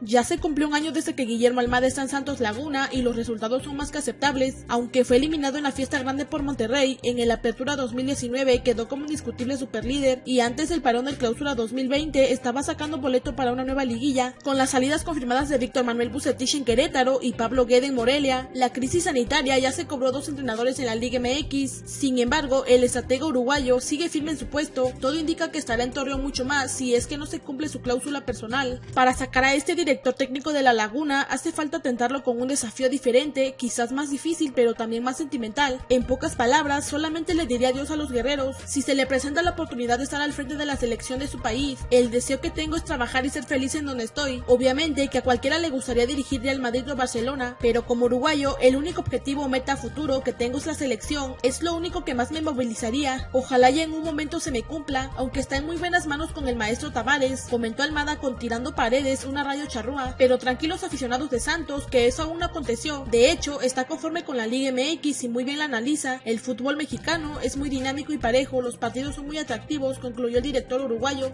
Ya se cumplió un año desde que Guillermo Almada está en Santos Laguna y los resultados son más que aceptables, aunque fue eliminado en la fiesta grande por Monterrey en el Apertura 2019 quedó como indiscutible superlíder y antes del parón del Clausura 2020 estaba sacando boleto para una nueva liguilla, con las salidas confirmadas de Víctor Manuel Bucetich en Querétaro y Pablo Guede en Morelia. La crisis sanitaria ya se cobró dos entrenadores en la Liga MX, sin embargo el estratega uruguayo sigue firme en su puesto, todo indica que estará en Torreón mucho más si es que no se cumple su cláusula personal. Para sacar a este técnico de la Laguna hace falta tentarlo con un desafío diferente, quizás más difícil pero también más sentimental. En pocas palabras, solamente le diría adiós a los guerreros. Si se le presenta la oportunidad de estar al frente de la selección de su país, el deseo que tengo es trabajar y ser feliz en donde estoy. Obviamente que a cualquiera le gustaría dirigir Real Madrid o Barcelona, pero como uruguayo, el único objetivo o meta futuro que tengo es la selección, es lo único que más me movilizaría. Ojalá ya en un momento se me cumpla, aunque está en muy buenas manos con el maestro Tavares, comentó Almada con tirando paredes una radio pero tranquilos aficionados de Santos que eso aún no aconteció. De hecho, está conforme con la Liga MX y muy bien la analiza. El fútbol mexicano es muy dinámico y parejo, los partidos son muy atractivos, concluyó el director uruguayo.